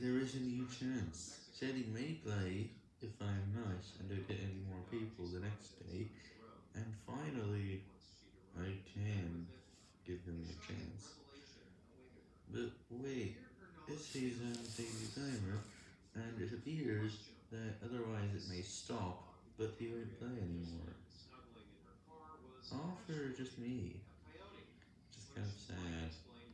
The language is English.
there is a new chance. Said may play if I'm nice and don't get any more people the next day, and finally I can give him a chance. But wait, this season daily timer, and it appears that otherwise it may stop, but he won't play anymore. All for just me.